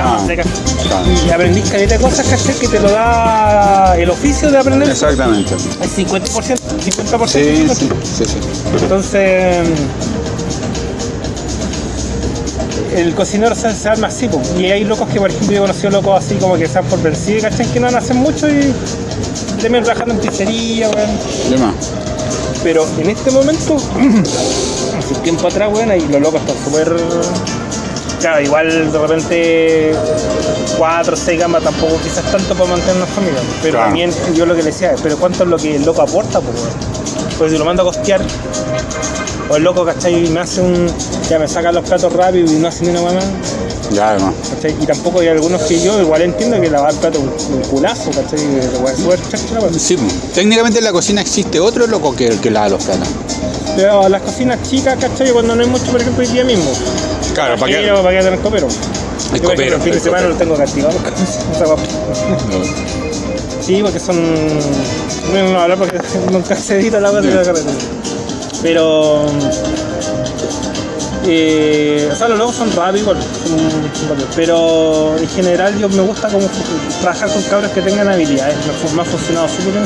claro. Y aprendís caleta de cosas, ¿cachai? Que te lo da el oficio de aprender. Exactamente. Es 50%, 50%. Sí, sí, sí, sí. Entonces, el cocinero se, se arma así, po. y hay locos que, por ejemplo, yo he conocido locos así como que dan por vencidos, ¿cachai? Que no hacen mucho y terminan trabajando en pizzería, weón. Pero en este momento, hace un tiempo atrás, weón, ahí los locos están súper. Claro, igual de repente 4 o 6 gamas tampoco quizás tanto para mantener una familia. Pero Claro. también yo lo que le decía, pero ¿cuánto es lo que el loco aporta? Pues? Pues si lo mando a costear, o el loco, ¿cachai? Me hace un. Ya me saca los platos rápido y no hace ni una mamá. Ya. ¿cachai? Y tampoco hay algunos que yo igual entiendo que lavar plato un, culazo, ¿cachai? Que la weá es súper chacha, la weá. Sí, técnicamente en la cocina existe otro loco que, que lava los platos. Pero las cocinas chicas, ¿cachai? Cuando no hay mucho, por ejemplo, hoy día mismo. Claro, ¿para qué? Pero, ¿para qué tener copero? El copero, El fin de el semana lo tengo castigado. sí, porque son. No, no hablar porque nunca se edita la cosa de la carretera. Pero. Eh, o sea, los logos son rápidos, igual, pero en general yo me gusta como trabajar con cabros que tengan habilidades. Me, ha funcionado súper bien.